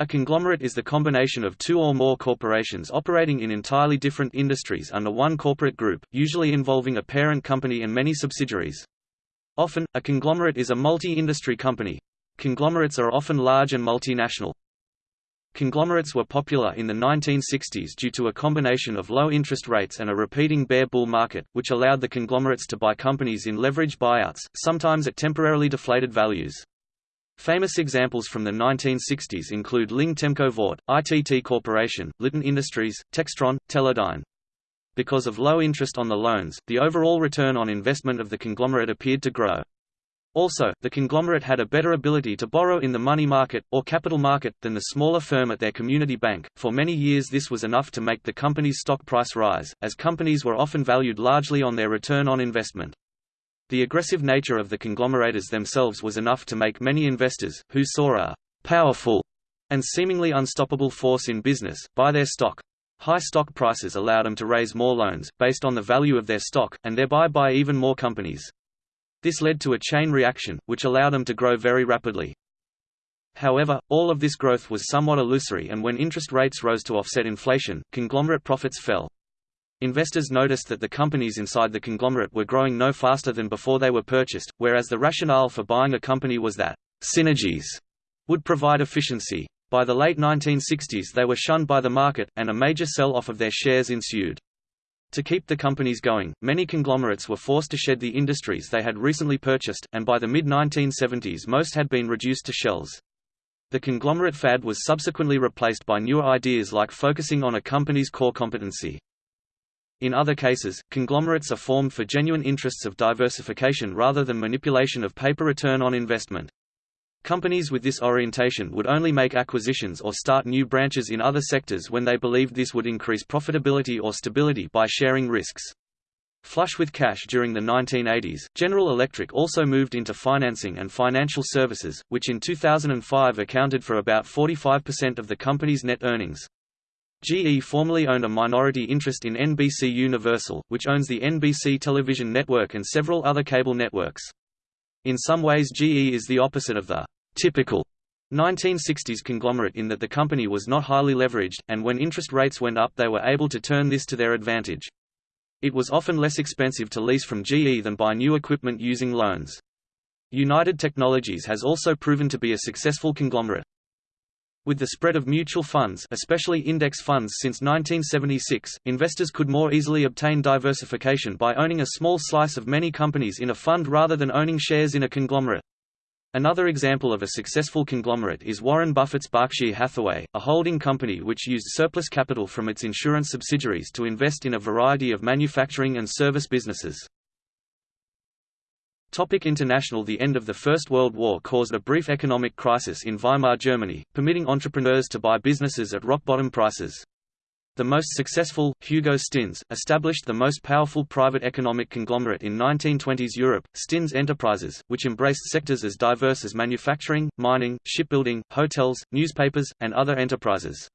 A conglomerate is the combination of two or more corporations operating in entirely different industries under one corporate group, usually involving a parent company and many subsidiaries. Often, a conglomerate is a multi-industry company. Conglomerates are often large and multinational. Conglomerates were popular in the 1960s due to a combination of low interest rates and a repeating bear bull market, which allowed the conglomerates to buy companies in leveraged buyouts, sometimes at temporarily deflated values. Famous examples from the 1960s include Ling Temco Vought, ITT Corporation, Litton Industries, Textron, Teledyne. Because of low interest on the loans, the overall return on investment of the conglomerate appeared to grow. Also, the conglomerate had a better ability to borrow in the money market, or capital market, than the smaller firm at their community bank. For many years this was enough to make the company's stock price rise, as companies were often valued largely on their return on investment. The aggressive nature of the conglomerates themselves was enough to make many investors, who saw a «powerful» and seemingly unstoppable force in business, buy their stock. High stock prices allowed them to raise more loans, based on the value of their stock, and thereby buy even more companies. This led to a chain reaction, which allowed them to grow very rapidly. However, all of this growth was somewhat illusory and when interest rates rose to offset inflation, conglomerate profits fell. Investors noticed that the companies inside the conglomerate were growing no faster than before they were purchased, whereas the rationale for buying a company was that synergies would provide efficiency. By the late 1960s they were shunned by the market, and a major sell-off of their shares ensued. To keep the companies going, many conglomerates were forced to shed the industries they had recently purchased, and by the mid-1970s most had been reduced to shells. The conglomerate fad was subsequently replaced by newer ideas like focusing on a company's core competency. In other cases, conglomerates are formed for genuine interests of diversification rather than manipulation of paper return on investment. Companies with this orientation would only make acquisitions or start new branches in other sectors when they believed this would increase profitability or stability by sharing risks. Flush with cash during the 1980s, General Electric also moved into financing and financial services, which in 2005 accounted for about 45% of the company's net earnings. GE formerly owned a minority interest in NBC Universal, which owns the NBC television network and several other cable networks. In some ways GE is the opposite of the typical 1960s conglomerate in that the company was not highly leveraged, and when interest rates went up they were able to turn this to their advantage. It was often less expensive to lease from GE than buy new equipment using loans. United Technologies has also proven to be a successful conglomerate. With the spread of mutual funds especially index funds since 1976, investors could more easily obtain diversification by owning a small slice of many companies in a fund rather than owning shares in a conglomerate. Another example of a successful conglomerate is Warren Buffett's Berkshire Hathaway, a holding company which used surplus capital from its insurance subsidiaries to invest in a variety of manufacturing and service businesses. Topic international The end of the First World War caused a brief economic crisis in Weimar Germany, permitting entrepreneurs to buy businesses at rock-bottom prices. The most successful, Hugo Stinnes, established the most powerful private economic conglomerate in 1920s Europe, Stinnes Enterprises, which embraced sectors as diverse as manufacturing, mining, shipbuilding, hotels, newspapers, and other enterprises.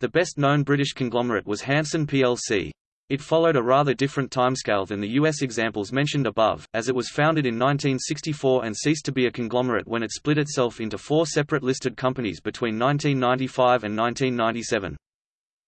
The best-known British conglomerate was Hanson plc. It followed a rather different timescale than the U.S. examples mentioned above, as it was founded in 1964 and ceased to be a conglomerate when it split itself into four separate listed companies between 1995 and 1997.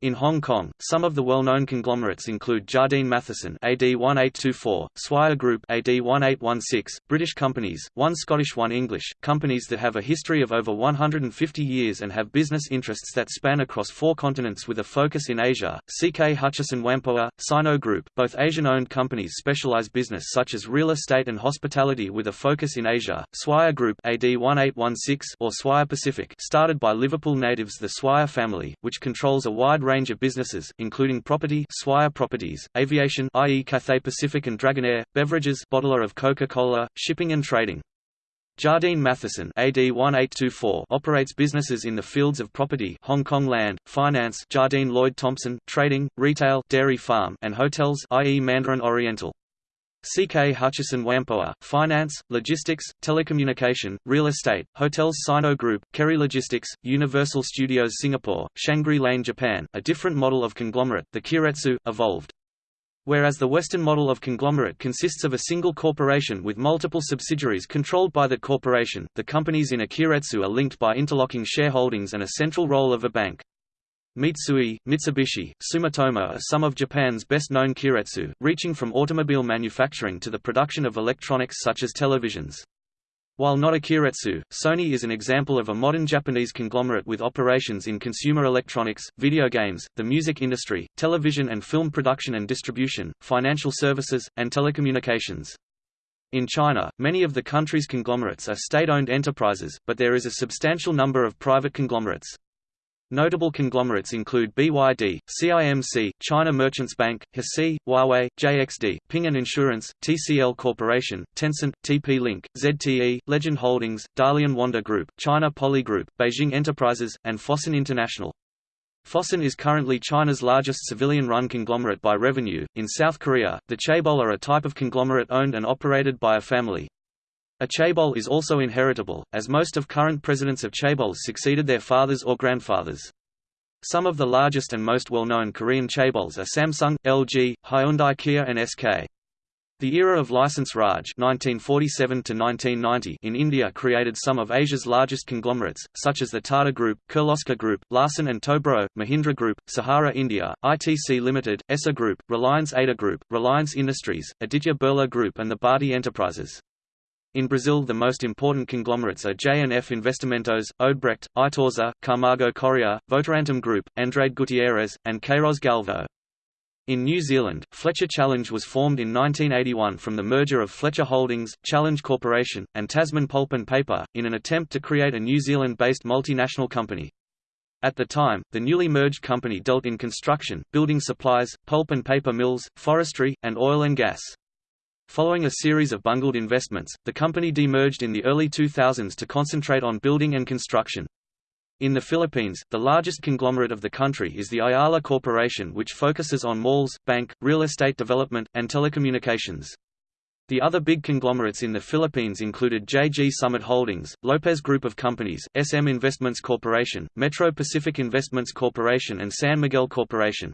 In Hong Kong, some of the well-known conglomerates include Jardine Matheson AD 1824, Swire Group AD 1816, British companies, one Scottish one English, companies that have a history of over 150 years and have business interests that span across four continents with a focus in Asia, CK Hutchison Whampoa, Sino Group, both Asian-owned companies specialize business such as real estate and hospitality with a focus in Asia, Swire Group AD 1816 or Swire Pacific started by Liverpool natives the Swire family, which controls a wide range of businesses, including property Swire Properties, aviation i.e. Cathay Pacific and Dragonair, beverages bottler of Coca-Cola, shipping and trading. Jardine Matheson AD 1824 operates businesses in the fields of property Hong Kong land, finance Jardine Lloyd Thompson, trading, retail Dairy Farm and hotels i.e. Mandarin Oriental. CK Hutchison Whampoa, Finance, Logistics, Telecommunication, Real Estate, Hotels Sino Group, Kerry Logistics, Universal Studios Singapore, Shangri Lane Japan, a different model of conglomerate, the Keiretsu, evolved. Whereas the Western model of conglomerate consists of a single corporation with multiple subsidiaries controlled by that corporation, the companies in a keiretsu are linked by interlocking shareholdings and a central role of a bank. Mitsui, Mitsubishi, Sumitomo are some of Japan's best-known keiretsu, reaching from automobile manufacturing to the production of electronics such as televisions. While not a keiretsu, Sony is an example of a modern Japanese conglomerate with operations in consumer electronics, video games, the music industry, television and film production and distribution, financial services, and telecommunications. In China, many of the country's conglomerates are state-owned enterprises, but there is a substantial number of private conglomerates. Notable conglomerates include BYD, CIMC, China Merchants Bank, Hesi, Huawei, JXD, Ping An Insurance, TCL Corporation, Tencent, TP-Link, ZTE, Legend Holdings, Dalian Wanda Group, China Poly Group, Beijing Enterprises, and Fosun International. Fosun is currently China's largest civilian-run conglomerate by revenue. In South Korea, the chaebol are a type of conglomerate owned and operated by a family. A chaebol is also inheritable, as most of current presidents of chaebols succeeded their fathers or grandfathers. Some of the largest and most well-known Korean chaebols are Samsung, LG, Hyundai Kia and SK. The era of License Raj 1947 in India created some of Asia's largest conglomerates, such as the Tata Group, Kirloskar Group, Larsen & Toubro, Mahindra Group, Sahara India, ITC Limited, Essar Group, Reliance Ada Group, Reliance Industries, Aditya Birla Group and the Bharti Enterprises. In Brazil the most important conglomerates are J&F Investimentos, Odebrecht, Itaúsa, Camargo Correa, Votorantim Group, Andrade Gutierrez, and Queiroz Galvão. In New Zealand, Fletcher Challenge was formed in 1981 from the merger of Fletcher Holdings, Challenge Corporation, and Tasman Pulp and Paper, in an attempt to create a New Zealand-based multinational company. At the time, the newly merged company dealt in construction, building supplies, pulp and paper mills, forestry, and oil and gas. Following a series of bungled investments, the company demerged in the early 2000s to concentrate on building and construction. In the Philippines, the largest conglomerate of the country is the Ayala Corporation which focuses on malls, bank, real estate development, and telecommunications. The other big conglomerates in the Philippines included JG Summit Holdings, Lopez Group of Companies, SM Investments Corporation, Metro Pacific Investments Corporation and San Miguel Corporation.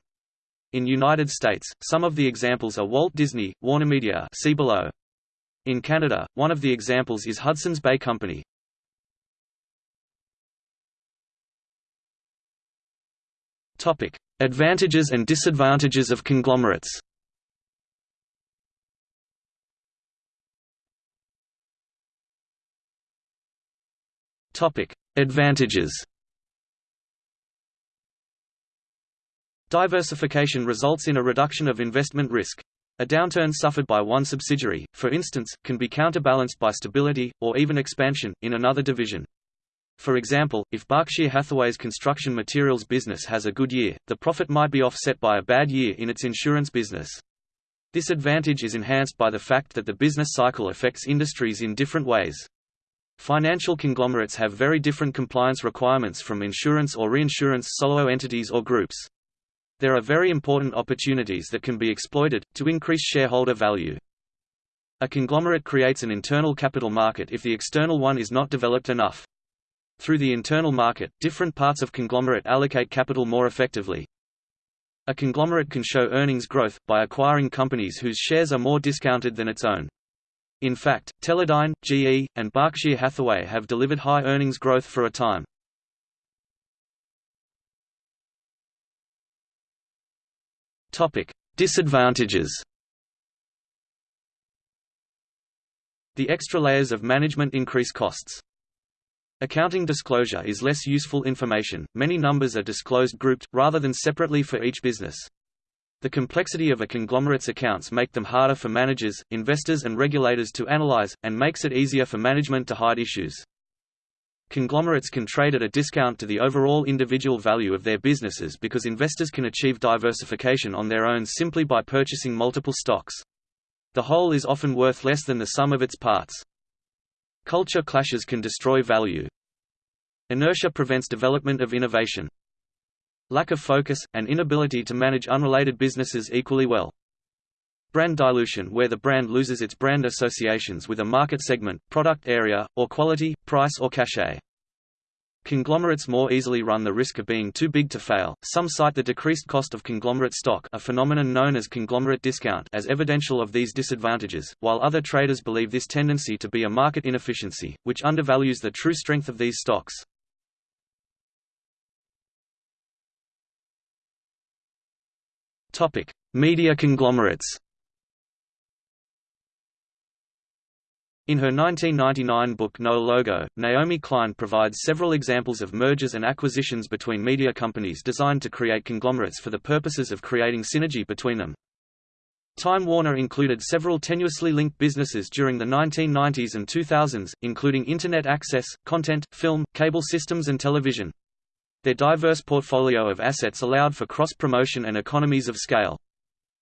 In United States, some of the examples are Walt Disney, WarnerMedia see below. In Canada, one of the examples is Hudson's Bay Company. Topic: Advantages and disadvantages of conglomerates. Topic: Advantages. Diversification results in a reduction of investment risk. A downturn suffered by one subsidiary, for instance, can be counterbalanced by stability, or even expansion, in another division. For example, if Berkshire Hathaway's construction materials business has a good year, the profit might be offset by a bad year in its insurance business. This advantage is enhanced by the fact that the business cycle affects industries in different ways. Financial conglomerates have very different compliance requirements from insurance or reinsurance solo entities or groups. There are very important opportunities that can be exploited, to increase shareholder value. A conglomerate creates an internal capital market if the external one is not developed enough. Through the internal market, different parts of conglomerate allocate capital more effectively. A conglomerate can show earnings growth, by acquiring companies whose shares are more discounted than its own. In fact, Teledyne, GE, and Berkshire Hathaway have delivered high earnings growth for a time. Topic: Disadvantages. The extra layers of management increase costs. Accounting disclosure is less useful information, many numbers are disclosed grouped, rather than separately for each business. The complexity of a conglomerate's accounts make them harder for managers, investors and regulators to analyze, and makes it easier for management to hide issues. Conglomerates can trade at a discount to the overall individual value of their businesses because investors can achieve diversification on their own simply by purchasing multiple stocks. The whole is often worth less than the sum of its parts. Culture clashes can destroy value. Inertia prevents development of innovation. Lack of focus, and inability to manage unrelated businesses equally well. Brand dilution where the brand loses its brand associations with a market segment, product area, or quality, price or cachet. conglomerates more easily run the risk of being too big to fail. Some cite the decreased cost of conglomerate stock, a phenomenon known as conglomerate discount, as evidential of these disadvantages, while other traders believe this tendency to be a market inefficiency, which undervalues the true strength of these stocks. Topic: Media conglomerates. In her 1999 book No Logo, Naomi Klein provides several examples of mergers and acquisitions between media companies designed to create conglomerates for the purposes of creating synergy between them. Time Warner included several tenuously linked businesses during the 1990s and 2000s, including Internet access, content, film, cable systems and television. Their diverse portfolio of assets allowed for cross-promotion and economies of scale.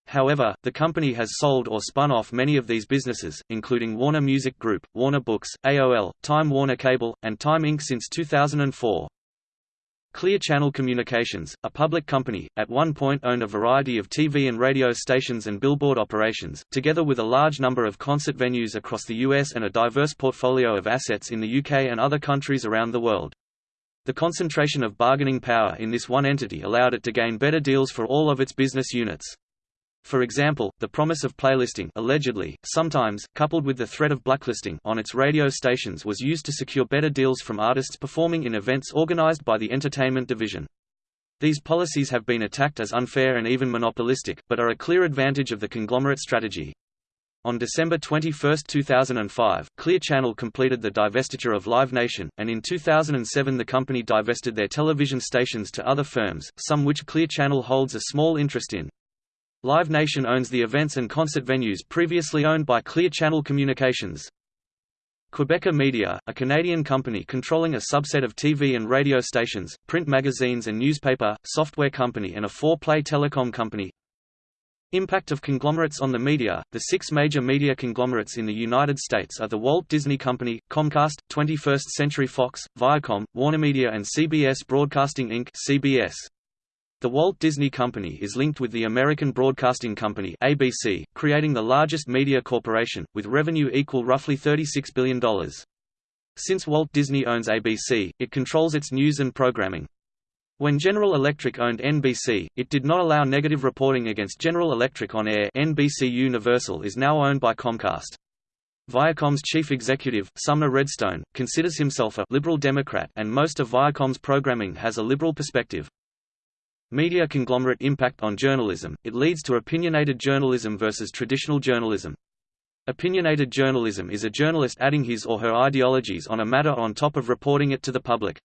However, the company has sold or spun off many of these businesses, including Warner Music Group, Warner Books, AOL, Time Warner Cable, and Time Inc. since 2004. Clear Channel Communications, a public company, at one point owned a variety of TV and radio stations and billboard operations, together with a large number of concert venues across the US and a diverse portfolio of assets in the UK and other countries around the world. The concentration of bargaining power in this one entity allowed it to gain better deals for all of its business units. For example, the promise of playlisting allegedly, sometimes, coupled with the threat of blacklisting on its radio stations was used to secure better deals from artists performing in events organized by the entertainment division. These policies have been attacked as unfair and even monopolistic, but are a clear advantage of the conglomerate strategy. On December 21, 2005, Clear Channel completed the divestiture of Live Nation, and in 2007 the company divested their television stations to other firms, some which Clear Channel holds a small interest in. Live Nation owns the events and concert venues previously owned by Clear Channel Communications. Quebecor Media, a Canadian company controlling a subset of TV and radio stations, print magazines and newspaper, software company and a four-play telecom company. Impact of conglomerates on the media The six major media conglomerates in the United States are the Walt Disney Company, Comcast, 21st Century Fox, Viacom, WarnerMedia and CBS Broadcasting Inc. CBS. The Walt Disney Company is linked with the American Broadcasting Company ABC, creating the largest media corporation, with revenue equal roughly $36 billion. Since Walt Disney owns ABC, it controls its news and programming. When General Electric owned NBC, it did not allow negative reporting against General Electric on air NBC Universal is now owned by Comcast. Viacom's chief executive, Sumner Redstone, considers himself a «liberal Democrat» and most of Viacom's programming has a liberal perspective. Media conglomerate impact on journalism, it leads to opinionated journalism versus traditional journalism. Opinionated journalism is a journalist adding his or her ideologies on a matter on top of reporting it to the public.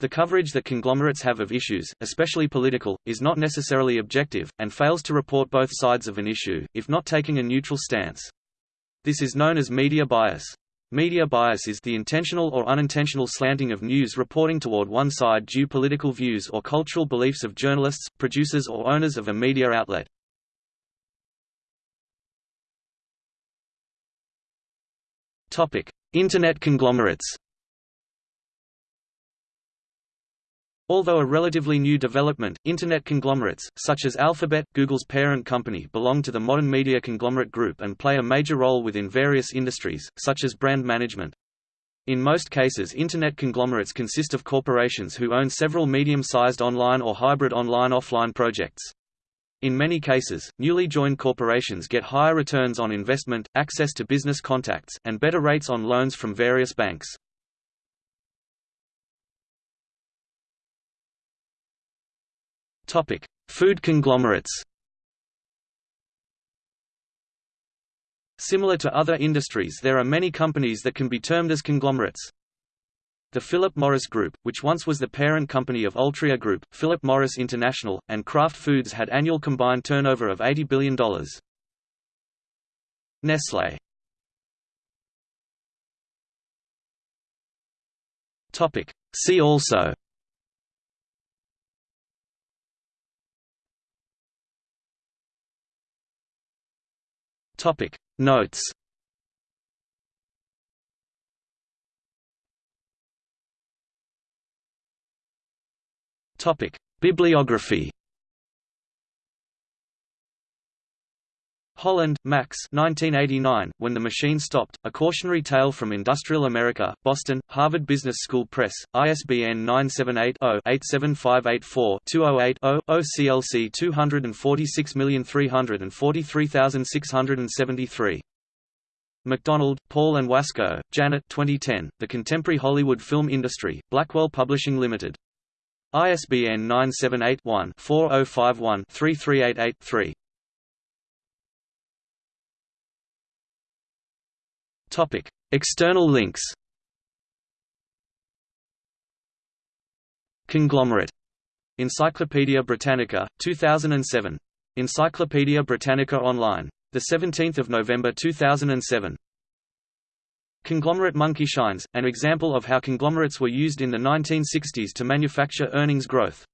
The coverage that conglomerates have of issues, especially political, is not necessarily objective, and fails to report both sides of an issue, if not taking a neutral stance. This is known as media bias. Media bias is the intentional or unintentional slanting of news reporting toward one side due political views or cultural beliefs of journalists, producers or owners of a media outlet. Internet conglomerates Although a relatively new development, Internet conglomerates, such as Alphabet, Google's parent company belong to the modern media conglomerate group and play a major role within various industries, such as brand management. In most cases Internet conglomerates consist of corporations who own several medium-sized online or hybrid online-offline projects. In many cases, newly joined corporations get higher returns on investment, access to business contacts, and better rates on loans from various banks. Topic: Food conglomerates. Similar to other industries there are many companies that can be termed as conglomerates. The Philip Morris Group, which once was the parent company of Altria Group, Philip Morris International, and Kraft Foods had annual combined turnover of $80 billion. Nestlé See also Topic Notes. Topic Bibliography Holland, Max 1989, When the Machine Stopped, A Cautionary Tale from Industrial America, Boston, Harvard Business School Press, ISBN 978-0-87584-208-0, OCLC 246343673. McDonald, Paul and Wasko, Janet 2010, The Contemporary Hollywood Film Industry, Blackwell Publishing Limited. ISBN 978 one 4051 3388 3 Topic: External links. Conglomerate. Encyclopædia Britannica, 2007. Encyclopædia Britannica Online. 17 November 2007. Conglomerate monkey shines, an example of how conglomerates were used in the 1960s to manufacture earnings growth.